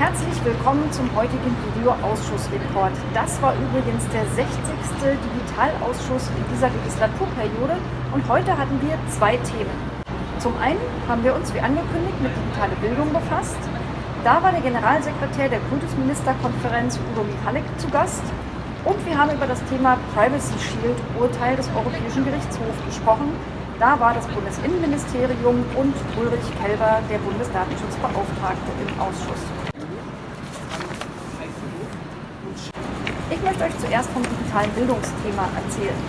Herzlich willkommen zum heutigen Videoausschussreport. Das war übrigens der 60. Digitalausschuss in dieser Legislaturperiode und heute hatten wir zwei Themen. Zum einen haben wir uns wie angekündigt mit digitale Bildung befasst. Da war der Generalsekretär der Kultusministerkonferenz Udo Michalek zu Gast und wir haben über das Thema Privacy Shield Urteil des Europäischen Gerichtshofs gesprochen. Da war das Bundesinnenministerium und Ulrich Kelber, der Bundesdatenschutzbeauftragte, im Ausschuss. Ich möchte euch zuerst vom digitalen Bildungsthema erzählen.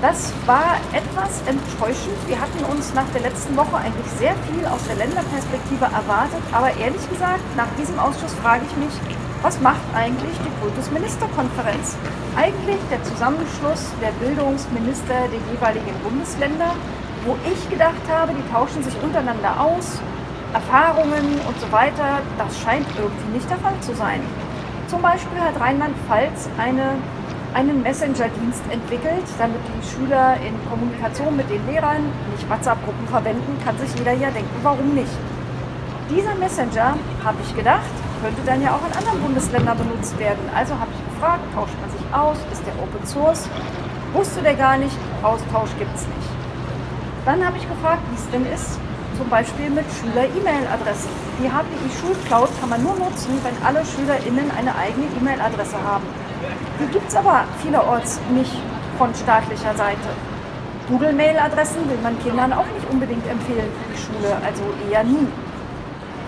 Das war etwas enttäuschend. Wir hatten uns nach der letzten Woche eigentlich sehr viel aus der Länderperspektive erwartet, aber ehrlich gesagt, nach diesem Ausschuss frage ich mich, was macht eigentlich die Kultusministerkonferenz? Eigentlich der Zusammenschluss der Bildungsminister der jeweiligen Bundesländer, wo ich gedacht habe, die tauschen sich untereinander aus, Erfahrungen und so weiter. Das scheint irgendwie nicht der Fall zu sein. Zum Beispiel hat Rheinland-Pfalz eine, einen Messenger-Dienst entwickelt, damit die Schüler in Kommunikation mit den Lehrern nicht WhatsApp-Gruppen verwenden, kann sich jeder ja denken, warum nicht. Dieser Messenger, habe ich gedacht, könnte dann ja auch in anderen Bundesländern benutzt werden. Also habe ich gefragt, tauscht man sich aus, ist der Open Source? Wusste der gar nicht, Austausch gibt es nicht. Dann habe ich gefragt, wie es denn ist, zum Beispiel mit Schüler-E-Mail-Adressen. Die HPI Schulcloud kann man nur nutzen, wenn alle SchülerInnen eine eigene E-Mail-Adresse haben. Die gibt es aber vielerorts nicht von staatlicher Seite. Google-Mail-Adressen will man Kindern auch nicht unbedingt empfehlen für die Schule, also eher nie.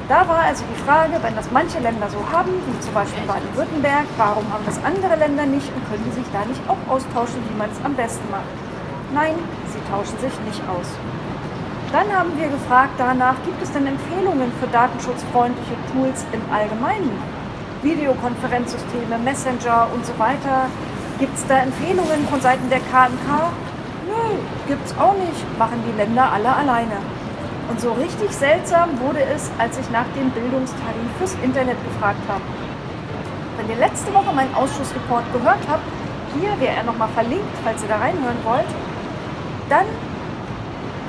Da war also die Frage, wenn das manche Länder so haben, wie zum Beispiel Baden-Württemberg, warum haben das andere Länder nicht und können die sich da nicht auch austauschen, wie man es am besten macht? Nein, sie tauschen sich nicht aus. Dann haben wir gefragt danach, gibt es denn Empfehlungen für datenschutzfreundliche Tools im Allgemeinen? Videokonferenzsysteme, Messenger und so weiter. Gibt es da Empfehlungen von Seiten der KMK? Nö, gibt es auch nicht. Machen die Länder alle alleine. Und so richtig seltsam wurde es, als ich nach dem Bildungstarif fürs Internet gefragt habe. Wenn ihr letzte Woche meinen Ausschussreport gehört habt, hier wäre er nochmal verlinkt, falls ihr da reinhören wollt, dann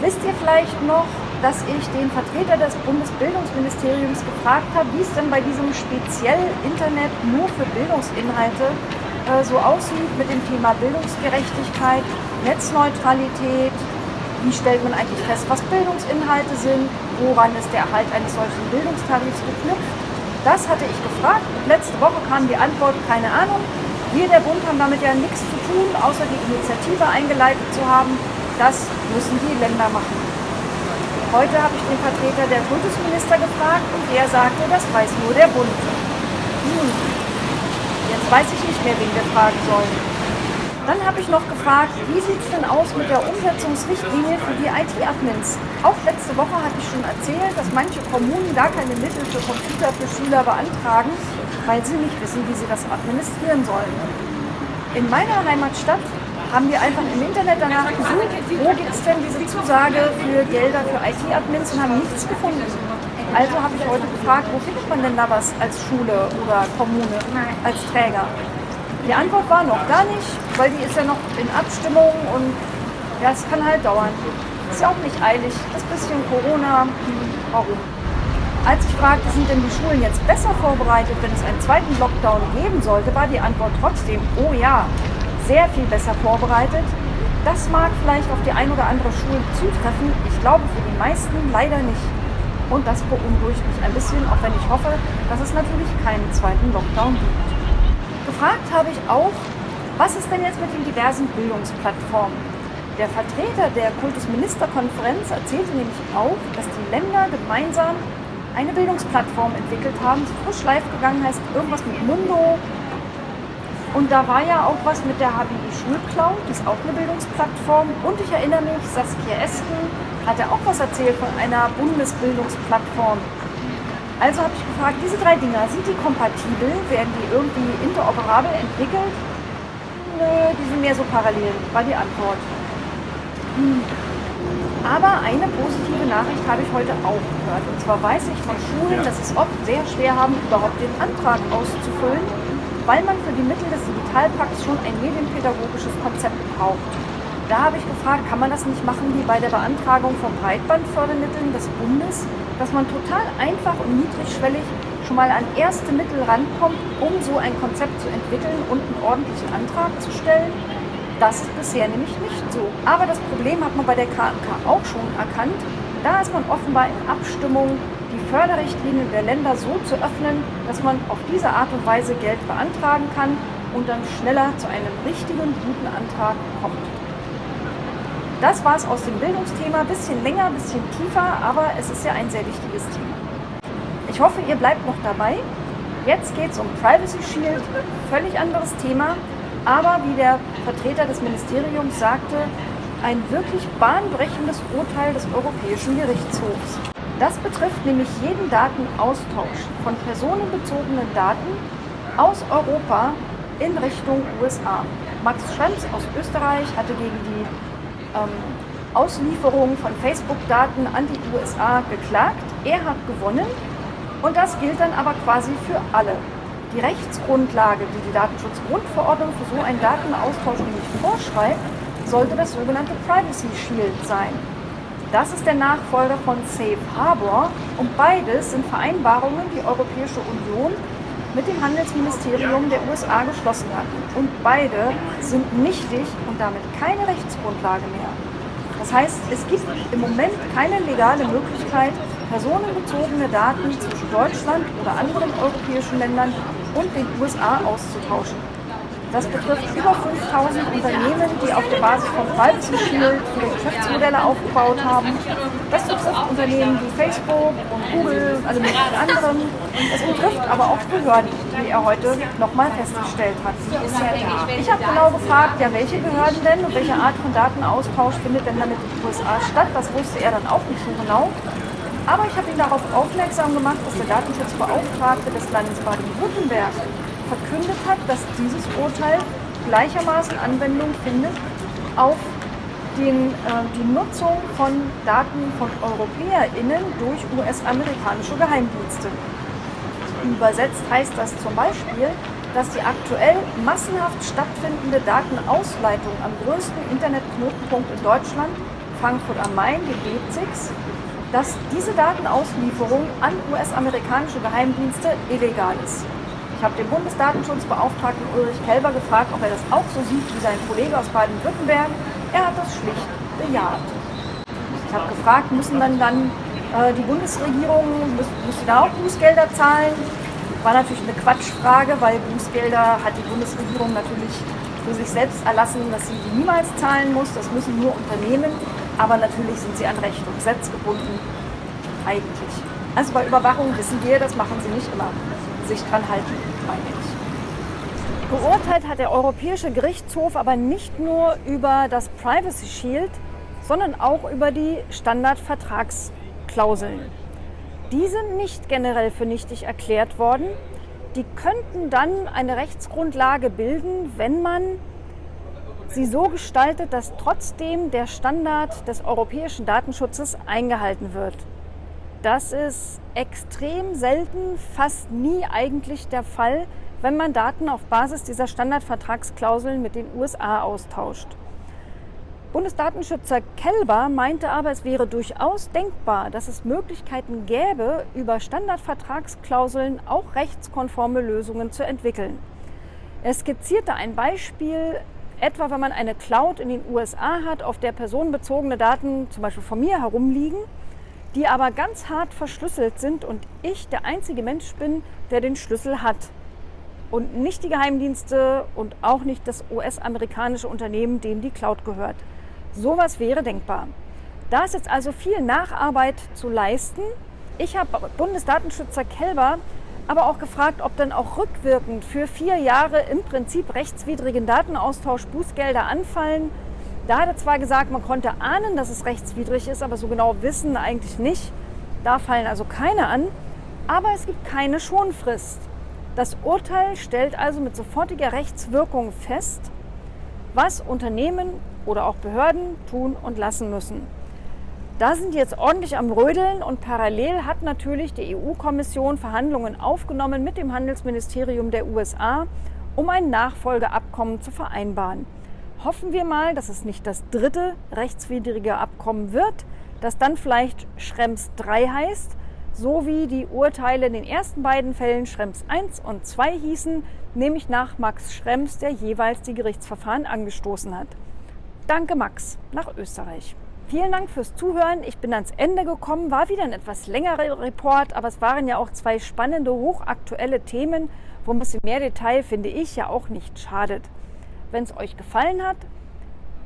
Wisst ihr vielleicht noch, dass ich den Vertreter des Bundesbildungsministeriums gefragt habe, wie es denn bei diesem speziell Internet nur für Bildungsinhalte äh, so aussieht mit dem Thema Bildungsgerechtigkeit, Netzneutralität, wie stellt man eigentlich fest, was Bildungsinhalte sind, woran ist der Erhalt eines solchen Bildungstarifs geknüpft. Das hatte ich gefragt. Letzte Woche kam die Antwort, keine Ahnung. Wir, der Bund, haben damit ja nichts zu tun, außer die Initiative eingeleitet zu haben. Das müssen die Länder machen. Heute habe ich den Vertreter der Kultusminister gefragt und der sagte, das weiß nur der Bund. Hm. Jetzt weiß ich nicht mehr, wen wir fragen sollen. Dann habe ich noch gefragt, wie sieht es denn aus mit der Umsetzungsrichtlinie für die IT-Admins? Auch letzte Woche hatte ich schon erzählt, dass manche Kommunen gar keine Mittel für Computer für Schüler beantragen, weil sie nicht wissen, wie sie das administrieren sollen. In meiner Heimatstadt haben wir einfach im Internet danach gesucht, wo gibt es denn diese Zusage für Gelder für IT-Admins und haben nichts gefunden. Also habe ich heute gefragt, wo findet man denn da was als Schule oder Kommune, als Träger? Die Antwort war noch gar nicht, weil die ist ja noch in Abstimmung und ja, es kann halt dauern. Ist ja auch nicht eilig, das bisschen Corona, warum? Als ich fragte, sind denn die Schulen jetzt besser vorbereitet, wenn es einen zweiten Lockdown geben sollte, war die Antwort trotzdem, oh ja, sehr viel besser vorbereitet. Das mag vielleicht auf die ein oder andere Schule zutreffen. Ich glaube für die meisten leider nicht. Und das beunruhigt mich ein bisschen, auch wenn ich hoffe, dass es natürlich keinen zweiten Lockdown gibt. Gefragt habe ich auch, was ist denn jetzt mit den diversen Bildungsplattformen? Der Vertreter der Kultusministerkonferenz erzählte nämlich auch, dass die Länder gemeinsam eine Bildungsplattform entwickelt haben, die frisch live gegangen heißt, irgendwas mit Mundo, und da war ja auch was mit der HBI Schulcloud, das ist auch eine Bildungsplattform. Und ich erinnere mich, Saskia Esken hatte auch was erzählt von einer Bundesbildungsplattform. Also habe ich gefragt, diese drei Dinger, sind die kompatibel? Werden die irgendwie interoperabel entwickelt? Nö, die sind mehr so parallel, war die Antwort. Hm. Aber eine positive Nachricht habe ich heute auch gehört. Und zwar weiß ich von Schulen, dass es oft sehr schwer haben, überhaupt den Antrag auszufüllen weil man für die Mittel des Digitalpakts schon ein medienpädagogisches Konzept braucht. Da habe ich gefragt, kann man das nicht machen wie bei der Beantragung von Breitbandfördermitteln des Bundes, dass man total einfach und niedrigschwellig schon mal an erste Mittel rankommt, um so ein Konzept zu entwickeln und einen ordentlichen Antrag zu stellen. Das ist bisher nämlich nicht so. Aber das Problem hat man bei der KMK auch schon erkannt. Da ist man offenbar in Abstimmung, die Förderrichtlinien der Länder so zu öffnen, dass man auf diese Art und Weise Geld beantragen kann und dann schneller zu einem richtigen, guten Antrag kommt. Das war es aus dem Bildungsthema. Bisschen länger, bisschen tiefer, aber es ist ja ein sehr wichtiges Thema. Ich hoffe, ihr bleibt noch dabei. Jetzt geht es um Privacy Shield, völlig anderes Thema, aber wie der Vertreter des Ministeriums sagte, ein wirklich bahnbrechendes Urteil des Europäischen Gerichtshofs. Das betrifft nämlich jeden Datenaustausch von personenbezogenen Daten aus Europa in Richtung USA. Max Schrems aus Österreich hatte gegen die ähm, Auslieferung von Facebook-Daten an die USA geklagt. Er hat gewonnen und das gilt dann aber quasi für alle. Die Rechtsgrundlage, die die Datenschutzgrundverordnung für so einen Datenaustausch nämlich vorschreibt, sollte das sogenannte Privacy Shield sein. Das ist der Nachfolger von Safe Harbor und beides sind Vereinbarungen, die Europäische Union mit dem Handelsministerium der USA geschlossen hat. Und beide sind nichtig und damit keine Rechtsgrundlage mehr. Das heißt, es gibt im Moment keine legale Möglichkeit, personenbezogene Daten zwischen Deutschland oder anderen europäischen Ländern und den USA auszutauschen. Das betrifft über 5000 Unternehmen, die auf der Basis von Privacy Shield ihre Geschäftsmodelle aufgebaut haben. Das betrifft Unternehmen wie Facebook und Google alle möglichen anderen. Es betrifft aber auch Behörden, wie er heute nochmal festgestellt hat. Ich habe genau gefragt, ja, welche Behörden denn und welche Art von Datenaustausch findet denn damit in den USA statt. Das wusste er dann auch nicht so genau. Aber ich habe ihn darauf aufmerksam gemacht, dass der Datenschutzbeauftragte des Landes Baden-Württemberg verkündet hat, dass dieses Urteil gleichermaßen Anwendung findet auf den, äh, die Nutzung von Daten von EuropäerInnen durch US-amerikanische Geheimdienste. Übersetzt heißt das zum Beispiel, dass die aktuell massenhaft stattfindende Datenausleitung am größten Internetknotenpunkt in Deutschland, Frankfurt am Main, dem BZIX, dass diese Datenauslieferung an US-amerikanische Geheimdienste illegal ist. Ich habe den Bundesdatenschutzbeauftragten Ulrich Kelber gefragt, ob er das auch so sieht wie sein Kollege aus Baden-Württemberg. Er hat das schlicht bejaht. Ich habe gefragt, müssen dann, dann äh, die Bundesregierung, muss, da auch Bußgelder zahlen? War natürlich eine Quatschfrage, weil Bußgelder hat die Bundesregierung natürlich für sich selbst erlassen, dass sie die niemals zahlen muss. Das müssen nur Unternehmen. Aber natürlich sind sie an Recht und Gesetz gebunden. Eigentlich. Also bei Überwachung wissen wir, das machen sie nicht immer. Sich dran halten, meine ich. Geurteilt hat der Europäische Gerichtshof aber nicht nur über das Privacy Shield, sondern auch über die Standardvertragsklauseln. Die sind nicht generell für nichtig erklärt worden. Die könnten dann eine Rechtsgrundlage bilden, wenn man sie so gestaltet, dass trotzdem der Standard des europäischen Datenschutzes eingehalten wird. Das ist extrem selten, fast nie eigentlich der Fall, wenn man Daten auf Basis dieser Standardvertragsklauseln mit den USA austauscht. Bundesdatenschützer Kelber meinte aber, es wäre durchaus denkbar, dass es Möglichkeiten gäbe, über Standardvertragsklauseln auch rechtskonforme Lösungen zu entwickeln. Er skizzierte ein Beispiel, Etwa wenn man eine Cloud in den USA hat, auf der personenbezogene Daten zum Beispiel von mir herumliegen, die aber ganz hart verschlüsselt sind und ich der einzige Mensch bin, der den Schlüssel hat. Und nicht die Geheimdienste und auch nicht das US-amerikanische Unternehmen, dem die Cloud gehört. Sowas wäre denkbar. Da ist jetzt also viel Nacharbeit zu leisten. Ich habe Bundesdatenschützer Kelber aber auch gefragt, ob dann auch rückwirkend für vier Jahre im Prinzip rechtswidrigen Datenaustausch Bußgelder anfallen. Da hat er zwar gesagt, man konnte ahnen, dass es rechtswidrig ist, aber so genau wissen eigentlich nicht. Da fallen also keine an. Aber es gibt keine Schonfrist. Das Urteil stellt also mit sofortiger Rechtswirkung fest, was Unternehmen oder auch Behörden tun und lassen müssen. Da sind die jetzt ordentlich am Rödeln und parallel hat natürlich die EU-Kommission Verhandlungen aufgenommen mit dem Handelsministerium der USA, um ein Nachfolgeabkommen zu vereinbaren. Hoffen wir mal, dass es nicht das dritte rechtswidrige Abkommen wird, das dann vielleicht Schrems 3 heißt, so wie die Urteile in den ersten beiden Fällen Schrems 1 und 2 hießen, nämlich nach Max Schrems, der jeweils die Gerichtsverfahren angestoßen hat. Danke Max, nach Österreich. Vielen Dank fürs Zuhören. Ich bin ans Ende gekommen, war wieder ein etwas längerer Report, aber es waren ja auch zwei spannende, hochaktuelle Themen, wo ein bisschen mehr Detail, finde ich, ja auch nicht schadet. Wenn es euch gefallen hat,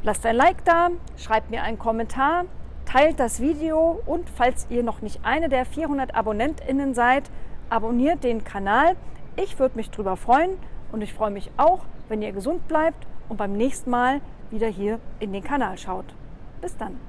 lasst ein Like da, schreibt mir einen Kommentar, teilt das Video und falls ihr noch nicht eine der 400 AbonnentInnen seid, abonniert den Kanal. Ich würde mich drüber freuen und ich freue mich auch, wenn ihr gesund bleibt und beim nächsten Mal wieder hier in den Kanal schaut. Bis dann.